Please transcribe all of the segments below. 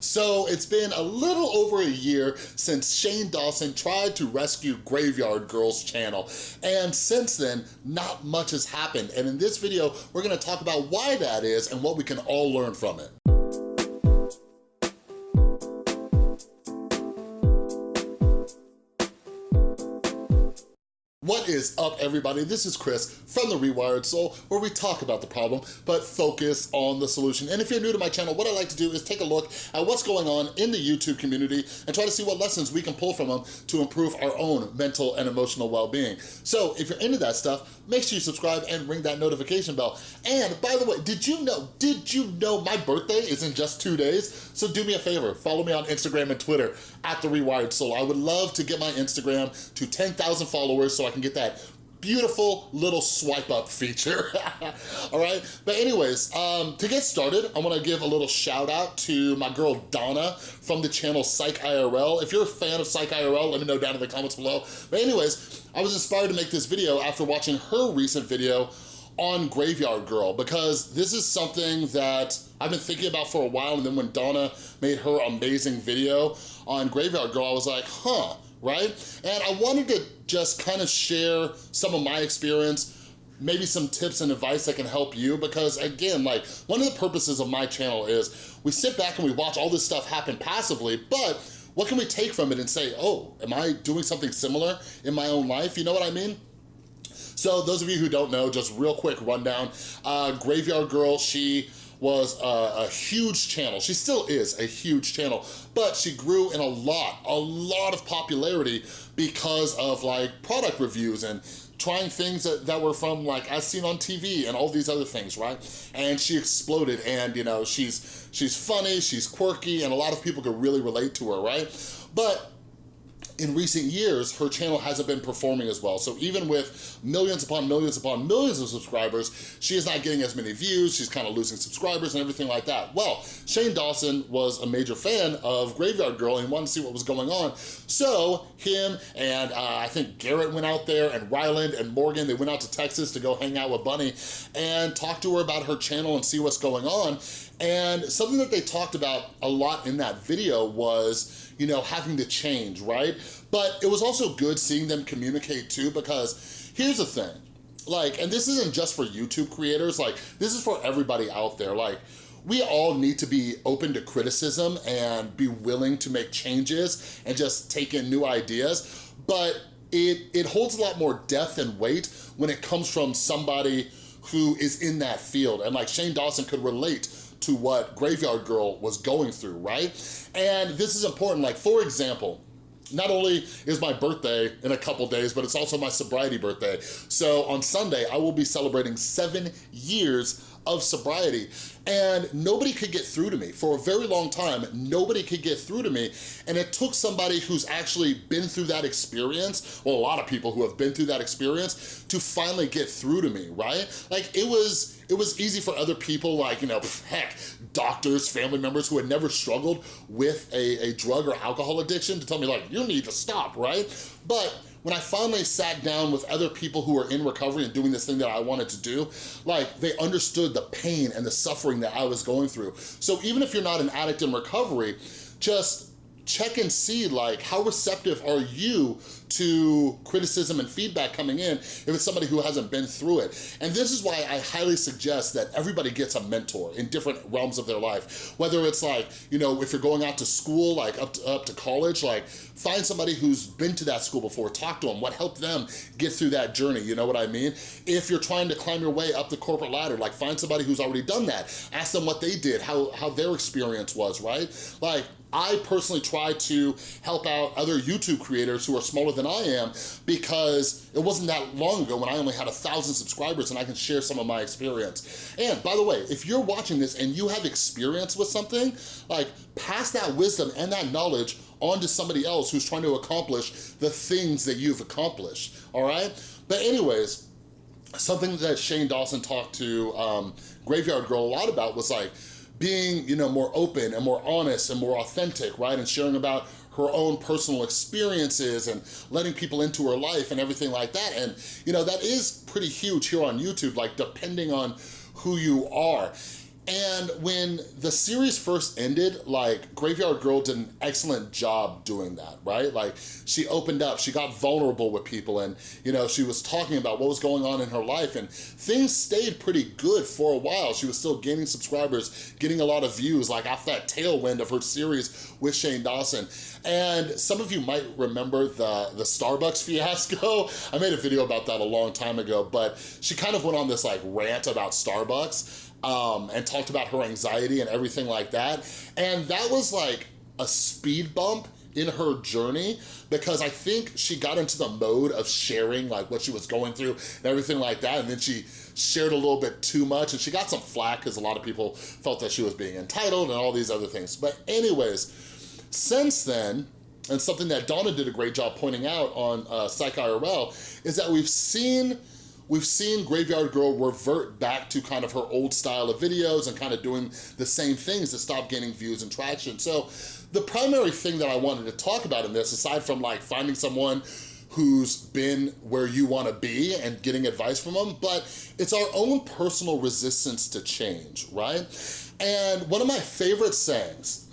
So it's been a little over a year since Shane Dawson tried to rescue Graveyard Girl's channel. And since then, not much has happened. And in this video, we're gonna talk about why that is and what we can all learn from it. What is up, everybody? This is Chris from The Rewired Soul, where we talk about the problem, but focus on the solution. And if you're new to my channel, what I like to do is take a look at what's going on in the YouTube community and try to see what lessons we can pull from them to improve our own mental and emotional well-being. So if you're into that stuff, make sure you subscribe and ring that notification bell. And by the way, did you know, did you know my birthday is in just two days? So do me a favor, follow me on Instagram and Twitter at The Rewired Soul. I would love to get my Instagram to 10,000 followers so I can get that beautiful little swipe up feature, all right? But anyways, um, to get started, I wanna give a little shout out to my girl Donna from the channel Psych IRL. If you're a fan of Psych IRL, let me know down in the comments below. But anyways, I was inspired to make this video after watching her recent video on Graveyard Girl because this is something that I've been thinking about for a while and then when Donna made her amazing video on Graveyard Girl, I was like, huh, right? And I wanted to just kind of share some of my experience maybe some tips and advice that can help you because again, like one of the purposes of my channel is we sit back and we watch all this stuff happen passively, but what can we take from it and say, oh, am I doing something similar in my own life? You know what I mean? So those of you who don't know, just real quick rundown, uh, Graveyard Girl, she was a, a, huge channel. She still is a huge channel, but she grew in a lot, a lot of popularity because of like product reviews and trying things that, that were from like as seen on TV and all these other things, right? And she exploded and you know, she's, she's funny, she's quirky, and a lot of people could really relate to her, right? But in recent years, her channel hasn't been performing as well. So even with millions upon millions upon millions of subscribers, she is not getting as many views, she's kind of losing subscribers and everything like that. Well, Shane Dawson was a major fan of Graveyard Girl and wanted to see what was going on. So him and uh, I think Garrett went out there and Ryland and Morgan, they went out to Texas to go hang out with Bunny and talk to her about her channel and see what's going on. And something that they talked about a lot in that video was, you know, having to change, right? But it was also good seeing them communicate too, because here's the thing, like, and this isn't just for YouTube creators, like, this is for everybody out there, like, we all need to be open to criticism and be willing to make changes and just take in new ideas, but it, it holds a lot more depth and weight when it comes from somebody who is in that field. And like Shane Dawson could relate to what Graveyard Girl was going through, right? And this is important, like for example, not only is my birthday in a couple days, but it's also my sobriety birthday. So on Sunday, I will be celebrating seven years of sobriety and nobody could get through to me. For a very long time, nobody could get through to me and it took somebody who's actually been through that experience, well, a lot of people who have been through that experience to finally get through to me, right? Like it was, it was easy for other people like, you know, heck, doctors, family members who had never struggled with a, a drug or alcohol addiction to tell me like, you need to stop, right? But when I finally sat down with other people who were in recovery and doing this thing that I wanted to do, like they understood the pain and the suffering that I was going through. So even if you're not an addict in recovery, just check and see like how receptive are you to criticism and feedback coming in if it's somebody who hasn't been through it. And this is why I highly suggest that everybody gets a mentor in different realms of their life. Whether it's like, you know, if you're going out to school, like up to, up to college, like find somebody who's been to that school before, talk to them, what helped them get through that journey, you know what I mean? If you're trying to climb your way up the corporate ladder, like find somebody who's already done that. Ask them what they did, how, how their experience was, right? Like I personally try to help out other YouTube creators who are smaller than I am because it wasn't that long ago when I only had a thousand subscribers and I can share some of my experience. And by the way, if you're watching this and you have experience with something, like pass that wisdom and that knowledge on to somebody else who's trying to accomplish the things that you've accomplished, all right? But anyways, something that Shane Dawson talked to um, Graveyard Girl a lot about was like, being, you know, more open and more honest and more authentic, right? And sharing about her own personal experiences and letting people into her life and everything like that. And, you know, that is pretty huge here on YouTube, like depending on who you are. And when the series first ended, like Graveyard Girl did an excellent job doing that, right? Like she opened up, she got vulnerable with people and, you know, she was talking about what was going on in her life and things stayed pretty good for a while. She was still gaining subscribers, getting a lot of views, like off that tailwind of her series with Shane Dawson. And some of you might remember the, the Starbucks fiasco. I made a video about that a long time ago, but she kind of went on this like rant about Starbucks um, and talked about her anxiety and everything like that. And that was like a speed bump in her journey because I think she got into the mode of sharing like what she was going through and everything like that and then she shared a little bit too much and she got some flack because a lot of people felt that she was being entitled and all these other things. But anyways, since then, and something that Donna did a great job pointing out on uh, Psych IRL is that we've seen we've seen Graveyard Girl revert back to kind of her old style of videos and kind of doing the same things to stop gaining views and traction. So the primary thing that I wanted to talk about in this, aside from like finding someone who's been where you wanna be and getting advice from them, but it's our own personal resistance to change, right? And one of my favorite sayings,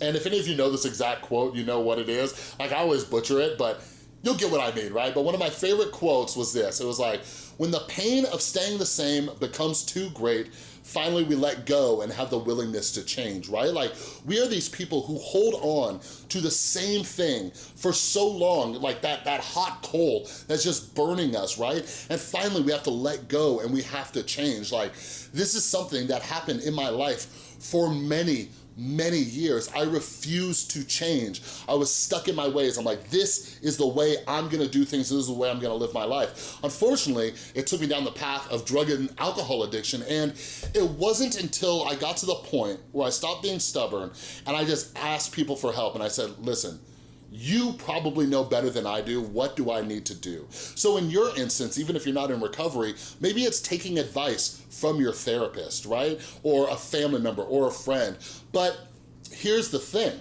and if any of you know this exact quote, you know what it is. Like I always butcher it, but you'll get what I mean, right? But one of my favorite quotes was this. It was like, when the pain of staying the same becomes too great, finally we let go and have the willingness to change, right? Like, we are these people who hold on to the same thing for so long, like that, that hot coal that's just burning us, right? And finally we have to let go and we have to change. Like, this is something that happened in my life for many, many years. I refused to change. I was stuck in my ways. I'm like, this is the way I'm gonna do things. This is the way I'm gonna live my life. Unfortunately, it took me down the path of drug and alcohol addiction. And it wasn't until I got to the point where I stopped being stubborn and I just asked people for help. And I said, listen, you probably know better than I do, what do I need to do? So in your instance, even if you're not in recovery, maybe it's taking advice from your therapist, right? Or a family member or a friend. But here's the thing,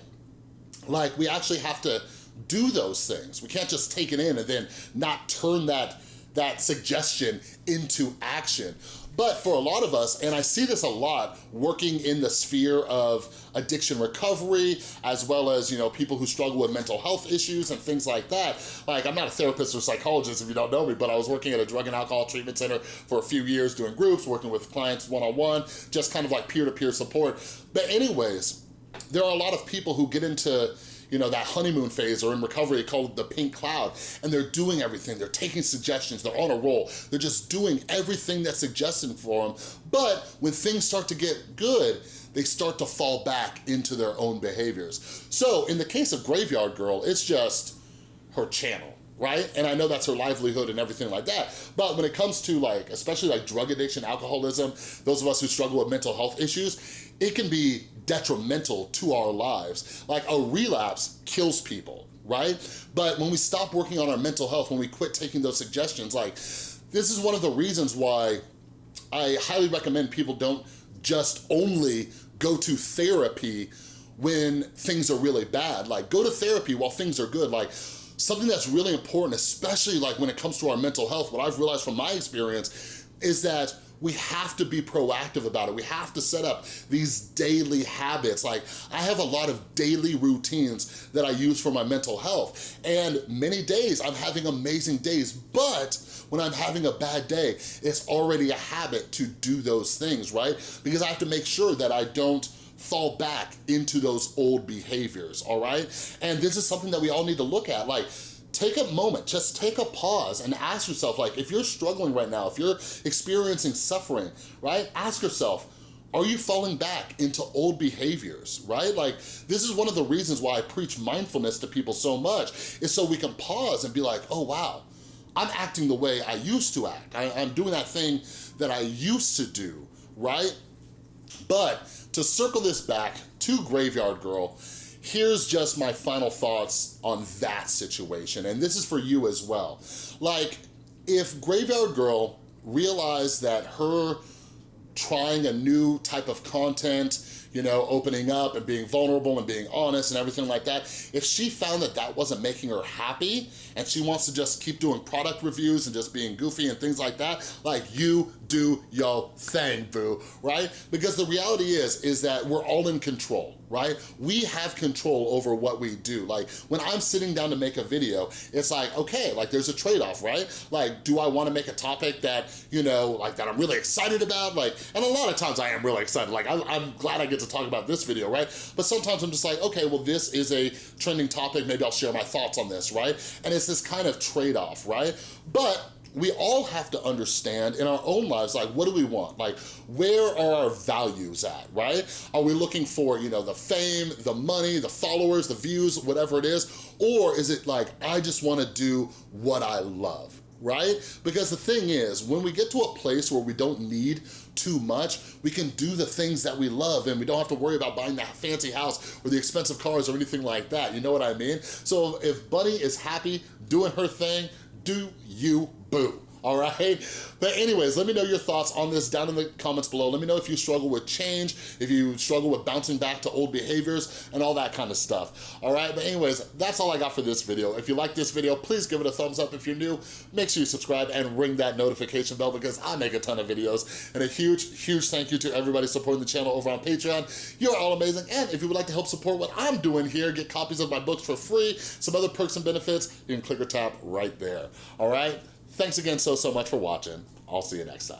like we actually have to do those things. We can't just take it in and then not turn that, that suggestion into action. But for a lot of us, and I see this a lot working in the sphere of addiction recovery, as well as, you know, people who struggle with mental health issues and things like that. Like, I'm not a therapist or psychologist if you don't know me, but I was working at a drug and alcohol treatment center for a few years doing groups, working with clients one-on-one, -on -one, just kind of like peer-to-peer -peer support. But anyways, there are a lot of people who get into you know, that honeymoon phase or in recovery called the pink cloud. And they're doing everything. They're taking suggestions. They're on a roll. They're just doing everything that's suggested for them. But when things start to get good, they start to fall back into their own behaviors. So in the case of Graveyard Girl, it's just her channel right? And I know that's her livelihood and everything like that. But when it comes to like, especially like drug addiction, alcoholism, those of us who struggle with mental health issues, it can be detrimental to our lives. Like a relapse kills people, right? But when we stop working on our mental health, when we quit taking those suggestions, like this is one of the reasons why I highly recommend people don't just only go to therapy when things are really bad. Like go to therapy while things are good. Like something that's really important, especially like when it comes to our mental health, what I've realized from my experience is that we have to be proactive about it. We have to set up these daily habits. Like I have a lot of daily routines that I use for my mental health. And many days I'm having amazing days, but when I'm having a bad day, it's already a habit to do those things, right? Because I have to make sure that I don't fall back into those old behaviors, all right? And this is something that we all need to look at. Like, take a moment, just take a pause and ask yourself, like, if you're struggling right now, if you're experiencing suffering, right? Ask yourself, are you falling back into old behaviors, right? Like, this is one of the reasons why I preach mindfulness to people so much, is so we can pause and be like, oh, wow, I'm acting the way I used to act. I, I'm doing that thing that I used to do, right? But to circle this back to Graveyard Girl, here's just my final thoughts on that situation. And this is for you as well. Like, if Graveyard Girl realized that her trying a new type of content, you know, opening up and being vulnerable and being honest and everything like that, if she found that that wasn't making her happy and she wants to just keep doing product reviews and just being goofy and things like that, like you do your thing, boo, right? Because the reality is, is that we're all in control, right? We have control over what we do. Like when I'm sitting down to make a video, it's like, okay, like there's a trade-off, right? Like, do I wanna make a topic that, you know, like that I'm really excited about? Like, and a lot of times I am really excited. Like I'm, I'm glad I get to talk about this video, right? But sometimes I'm just like, okay, well this is a trending topic, maybe I'll share my thoughts on this, right? And it's this kind of trade-off, right? But we all have to understand in our own lives, like, what do we want? Like, where are our values at, right? Are we looking for, you know, the fame, the money, the followers, the views, whatever it is? Or is it like, I just wanna do what I love? right? Because the thing is, when we get to a place where we don't need too much, we can do the things that we love and we don't have to worry about buying that fancy house or the expensive cars or anything like that, you know what I mean? So if Bunny is happy doing her thing, do you boo all right? But anyways, let me know your thoughts on this down in the comments below. Let me know if you struggle with change, if you struggle with bouncing back to old behaviors and all that kind of stuff, all right? But anyways, that's all I got for this video. If you like this video, please give it a thumbs up. If you're new, make sure you subscribe and ring that notification bell because I make a ton of videos. And a huge, huge thank you to everybody supporting the channel over on Patreon. You're all amazing. And if you would like to help support what I'm doing here, get copies of my books for free, some other perks and benefits, you can click or tap right there, all right? Thanks again so, so much for watching. I'll see you next time.